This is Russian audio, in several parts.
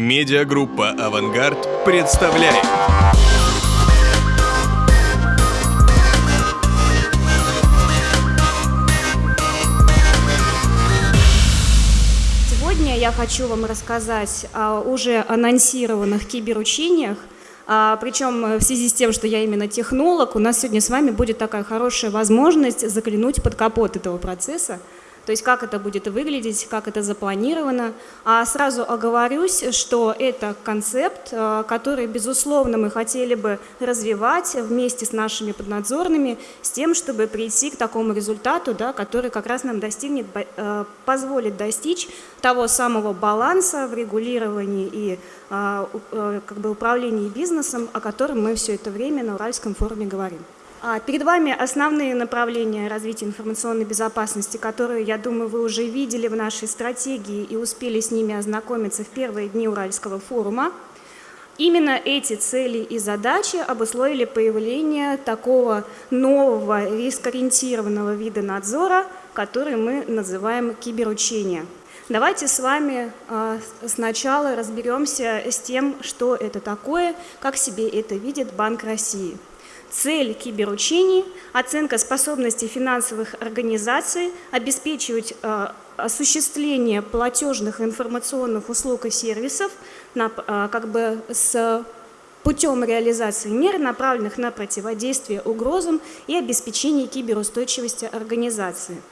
Медиагруппа «Авангард» представляет. Сегодня я хочу вам рассказать о уже анонсированных киберучениях, а, причем в связи с тем, что я именно технолог, у нас сегодня с вами будет такая хорошая возможность заглянуть под капот этого процесса, то есть как это будет выглядеть, как это запланировано. А сразу оговорюсь, что это концепт, э, который, безусловно, мы хотели бы развивать вместе с нашими поднадзорными, с тем, чтобы прийти к такому результату, да, который как раз нам достигнет, э, позволит достичь того самого баланса в регулировании и э, как бы управлении бизнесом, о котором мы все это время на Уральском форуме говорим. А, перед вами основные направления развития информационной безопасности, которые, я думаю, вы уже видели в нашей стратегии и успели с ними ознакомиться в первые дни Уральского форума. Именно эти цели и задачи обусловили появление такого нового рискоориентированного вида надзора, который мы называем киберучение. Давайте с вами а, сначала разберемся с тем, что это такое, как себе это видит Банк России – Цель киберучений – оценка способности финансовых организаций обеспечивать э, осуществление платежных информационных услуг и сервисов на, э, как бы с путем реализации мер, направленных на противодействие угрозам и обеспечение киберустойчивости организации.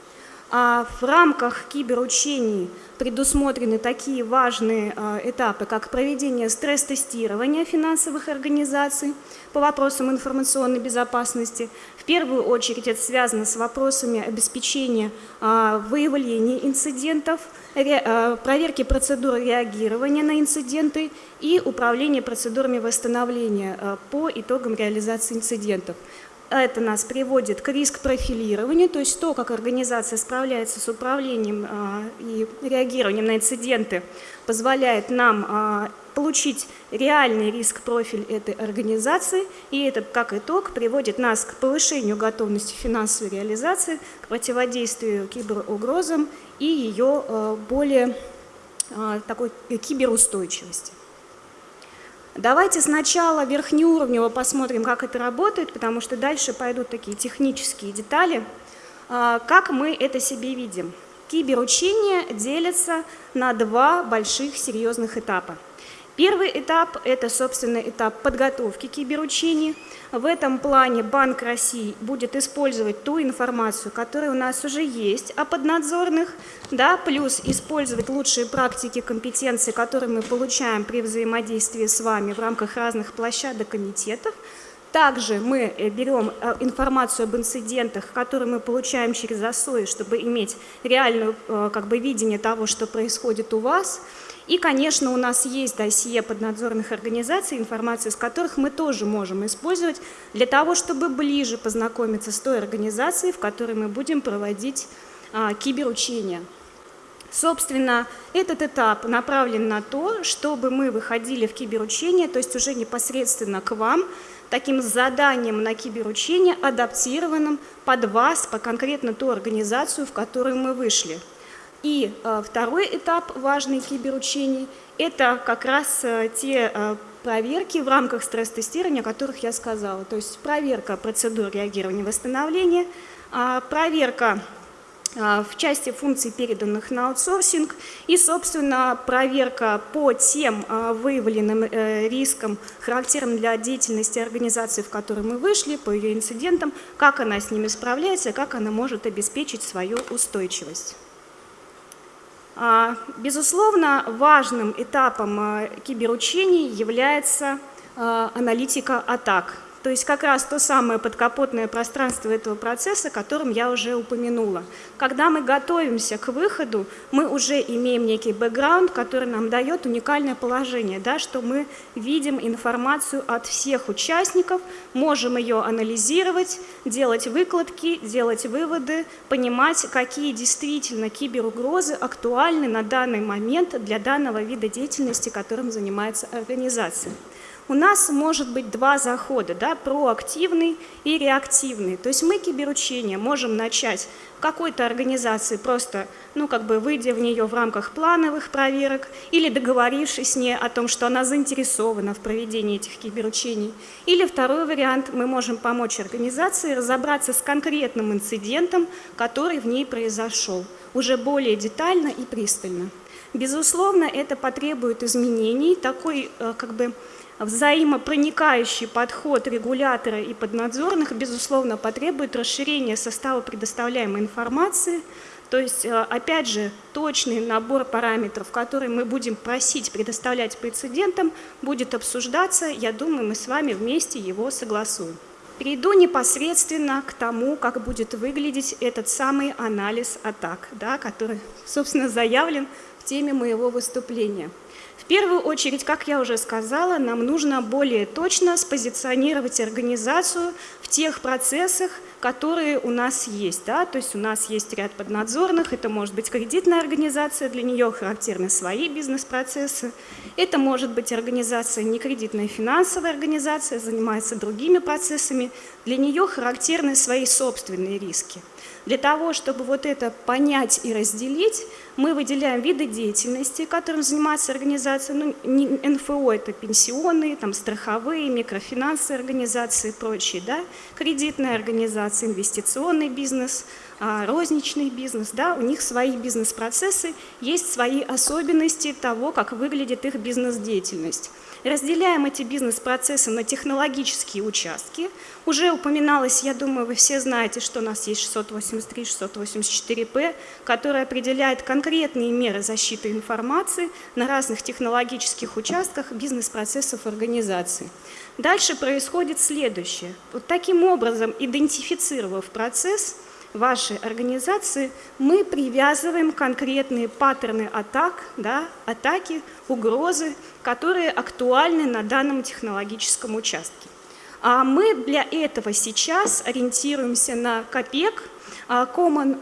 А в рамках киберучений предусмотрены такие важные а, этапы, как проведение стресс-тестирования финансовых организаций по вопросам информационной безопасности. В первую очередь это связано с вопросами обеспечения а, выявления инцидентов, а, проверки процедуры реагирования на инциденты и управления процедурами восстановления по итогам реализации инцидентов. Это нас приводит к риск-профилированию, то есть то, как организация справляется с управлением а, и реагированием на инциденты, позволяет нам а, получить реальный риск-профиль этой организации, и это, как итог, приводит нас к повышению готовности финансовой реализации, к противодействию киберугрозам и ее а, более такой киберустойчивости. Давайте сначала верхнеуровнево посмотрим, как это работает, потому что дальше пойдут такие технические детали. А, как мы это себе видим? Киберучения делятся на два больших серьезных этапа. Первый этап – это, собственно, этап подготовки киберучений. В этом плане Банк России будет использовать ту информацию, которая у нас уже есть о поднадзорных, да, плюс использовать лучшие практики, компетенции, которые мы получаем при взаимодействии с вами в рамках разных площадок комитетов. Также мы э, берем э, информацию об инцидентах, которые мы получаем через ОСОИ, чтобы иметь реальное э, как бы, видение того, что происходит у вас – и, конечно, у нас есть досье поднадзорных организаций, информацию с которых мы тоже можем использовать для того, чтобы ближе познакомиться с той организацией, в которой мы будем проводить а, киберучения. Собственно, этот этап направлен на то, чтобы мы выходили в киберучение, то есть уже непосредственно к вам, таким заданием на киберучение, адаптированным под вас, по конкретно ту организацию, в которую мы вышли. И э, второй этап важный киберучений – это как раз э, те э, проверки в рамках стресс-тестирования, о которых я сказала. То есть проверка процедур реагирования и восстановления, э, проверка э, в части функций, переданных на аутсорсинг, и, собственно, проверка по тем выявленным рискам, характерным для деятельности организации, в которой мы вышли, по ее инцидентам, как она с ними справляется, как она может обеспечить свою устойчивость. А, безусловно, важным этапом а, киберучений является а, аналитика атак – то есть как раз то самое подкапотное пространство этого процесса, о котором я уже упомянула. Когда мы готовимся к выходу, мы уже имеем некий бэкграунд, который нам дает уникальное положение, да, что мы видим информацию от всех участников, можем ее анализировать, делать выкладки, делать выводы, понимать, какие действительно киберугрозы актуальны на данный момент для данного вида деятельности, которым занимается организация. У нас может быть два захода, да, проактивный и реактивный. То есть мы киберучение можем начать в какой-то организации просто, ну, как бы выйдя в нее в рамках плановых проверок или договорившись с ней о том, что она заинтересована в проведении этих киберучений. Или второй вариант, мы можем помочь организации разобраться с конкретным инцидентом, который в ней произошел, уже более детально и пристально. Безусловно, это потребует изменений, такой э, как бы взаимопроникающий подход регулятора и поднадзорных, безусловно, потребует расширения состава предоставляемой информации, то есть, э, опять же, точный набор параметров, которые мы будем просить предоставлять прецедентам, будет обсуждаться, я думаю, мы с вами вместе его согласуем. Перейду непосредственно к тому, как будет выглядеть этот самый анализ атак, да, который, собственно, заявлен в теме моего выступления. В первую очередь, как я уже сказала, нам нужно более точно спозиционировать организацию тех процессах, которые у нас есть. Да? То есть у нас есть ряд поднадзорных, это может быть кредитная организация, для нее характерны свои бизнес-процессы. Это может быть организация некредитная финансовая организация, занимается другими процессами, для нее характерны свои собственные риски. Для того, чтобы вот это понять и разделить, мы выделяем виды деятельности, которым занимается организация. Ну, НФО – это пенсионные, там, страховые, микрофинансовые организации и прочие, да? Кредитные организации, инвестиционный бизнес, розничный бизнес. Да? У них свои бизнес-процессы, есть свои особенности того, как выглядит их бизнес-деятельность. Разделяем эти бизнес-процессы на технологические участки. Уже упоминалось, я думаю, вы все знаете, что у нас есть 683, 684П, который определяет конкретные меры защиты информации на разных технологических участках бизнес-процессов организации. Дальше происходит следующее. Вот таким образом, идентифицировав процесс, вашей организации, мы привязываем конкретные паттерны атак, да, атаки, угрозы, которые актуальны на данном технологическом участке. А мы для этого сейчас ориентируемся на КОПЕК, а, Common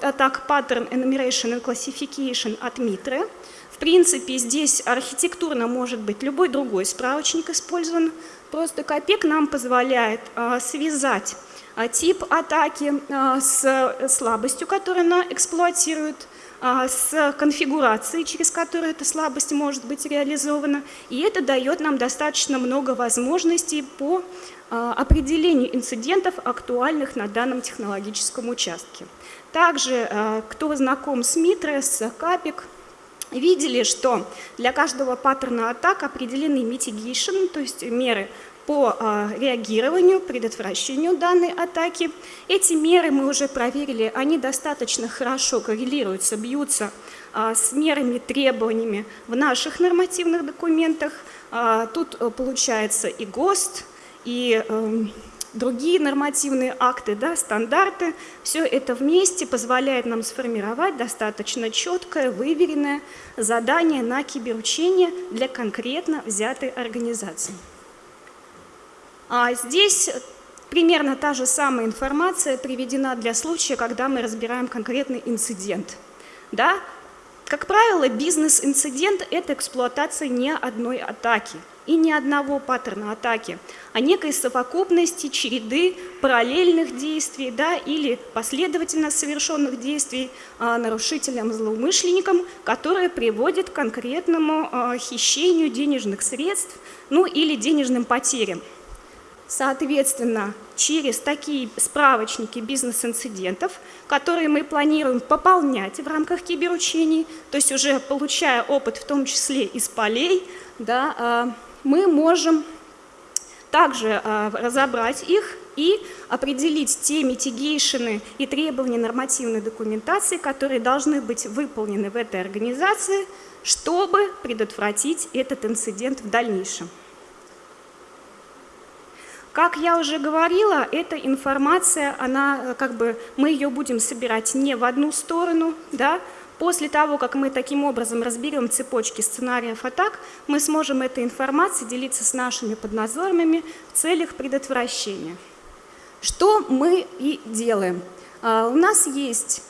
Attack Pattern Enumeration and Classification от МИТРы. В принципе, здесь архитектурно может быть любой другой справочник использован. Просто КОПЕК нам позволяет а, связать а, тип атаки а, с слабостью, которую она эксплуатирует, а, с конфигурацией, через которую эта слабость может быть реализована. И это дает нам достаточно много возможностей по определению инцидентов, актуальных на данном технологическом участке. Также, кто знаком с Митро, с Капик, видели, что для каждого паттерна атак определены mitigation, то есть меры по а, реагированию, предотвращению данной атаки. Эти меры мы уже проверили, они достаточно хорошо коррелируются, бьются а, с мерами, требованиями в наших нормативных документах. А, тут э, получается и ГОСТ, и эм, другие нормативные акты, да, стандарты. Все это вместе позволяет нам сформировать достаточно четкое, выверенное задание на киберучение для конкретно взятой организации. А здесь примерно та же самая информация приведена для случая, когда мы разбираем конкретный инцидент. Да? Как правило, бизнес-инцидент – это эксплуатация не одной атаки и ни одного паттерна атаки, а некой совокупности череды параллельных действий да, или последовательно совершенных действий а, нарушителям-злоумышленникам, которые приводят к конкретному а, хищению денежных средств ну, или денежным потерям. Соответственно, через такие справочники бизнес-инцидентов, которые мы планируем пополнять в рамках киберучений, то есть уже получая опыт в том числе из полей, да, а, мы можем также а, разобрать их и определить те митигейшены и требования нормативной документации, которые должны быть выполнены в этой организации, чтобы предотвратить этот инцидент в дальнейшем. Как я уже говорила, эта информация, она, э, как бы, мы ее будем собирать не в одну сторону, да, После того, как мы таким образом разберем цепочки сценариев атак, мы сможем этой информацией делиться с нашими подназорными в целях предотвращения. Что мы и делаем? А, у нас есть,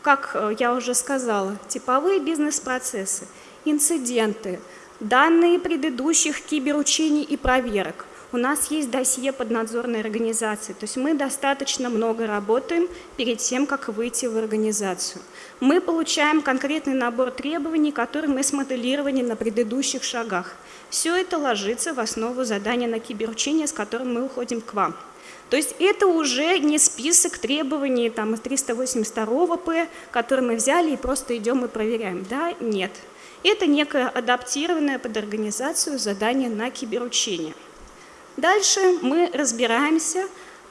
как э, я уже сказала, типовые бизнес-процессы, инциденты, данные предыдущих киберучений и проверок. У нас есть досье поднадзорной организации, то есть мы достаточно много работаем перед тем, как выйти в организацию. Мы получаем конкретный набор требований, которые мы смоделировали на предыдущих шагах. Все это ложится в основу задания на киберучение, с которым мы уходим к вам. То есть это уже не список требований там, из 382 П, который мы взяли и просто идем и проверяем. Да, нет. Это некое адаптированное под организацию задание на киберучение. Дальше мы разбираемся,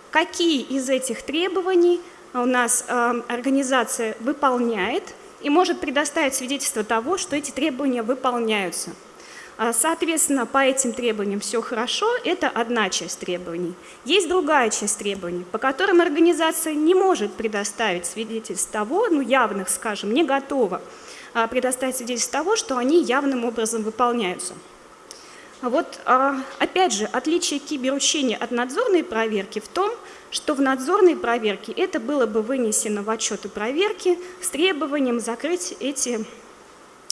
какие из этих требований у нас э, организация выполняет и может предоставить свидетельство того, что эти требования выполняются. А, соответственно, по этим требованиям все хорошо, это одна часть требований. Есть другая часть требований, по которым организация не может предоставить свидетельств того, ну явных, скажем, не готова а, предоставить свидетельств того, что они явным образом выполняются. Вот, а, опять же, отличие киберучения от надзорной проверки в том, что в надзорной проверке это было бы вынесено в отчеты проверки с требованием закрыть эти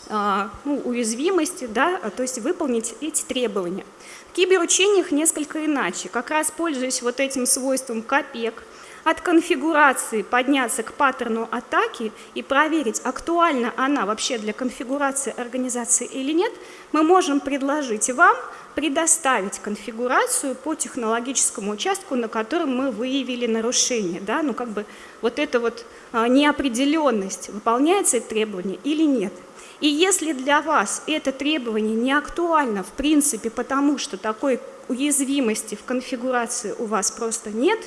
а, ну, уязвимости, да, то есть выполнить эти требования. В киберучениях несколько иначе, как раз пользуясь вот этим свойством КОПЕК, от конфигурации подняться к паттерну атаки и проверить, актуальна она вообще для конфигурации организации или нет, мы можем предложить вам предоставить конфигурацию по технологическому участку, на котором мы выявили нарушение. Да? Ну, как бы вот эта вот а, неопределенность, выполняется это требование или нет. И если для вас это требование не актуально в принципе, потому что такой уязвимости в конфигурации у вас просто нет,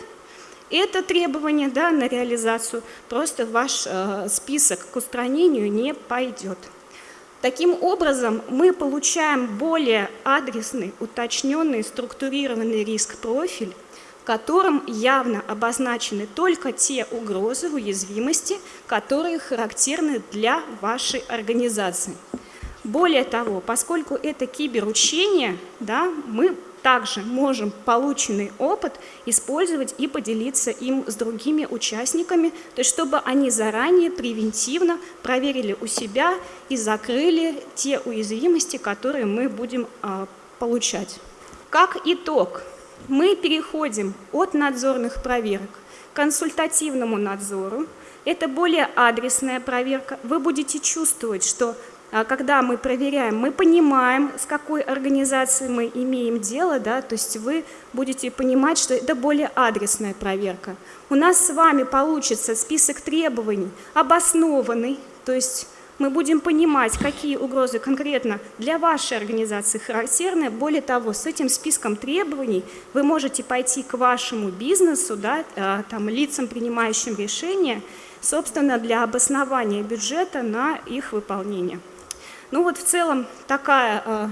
это требование да, на реализацию просто ваш э, список к устранению не пойдет. Таким образом, мы получаем более адресный, уточненный, структурированный риск-профиль, в котором явно обозначены только те угрозы, уязвимости, которые характерны для вашей организации. Более того, поскольку это киберучение, да, мы также можем полученный опыт использовать и поделиться им с другими участниками, то есть чтобы они заранее превентивно проверили у себя и закрыли те уязвимости, которые мы будем а, получать. Как итог, мы переходим от надзорных проверок к консультативному надзору. Это более адресная проверка. Вы будете чувствовать, что когда мы проверяем, мы понимаем, с какой организацией мы имеем дело, да, то есть вы будете понимать, что это более адресная проверка. У нас с вами получится список требований обоснованный, то есть мы будем понимать, какие угрозы конкретно для вашей организации характерны. Более того, с этим списком требований вы можете пойти к вашему бизнесу, да, а, там, лицам, принимающим решения, собственно, для обоснования бюджета на их выполнение. Ну вот в целом такая, э,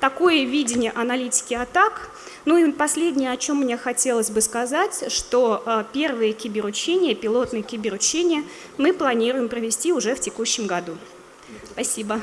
такое видение аналитики атак. Ну и последнее, о чем мне хотелось бы сказать, что э, первые киберучения, пилотные киберучения мы планируем провести уже в текущем году. Спасибо.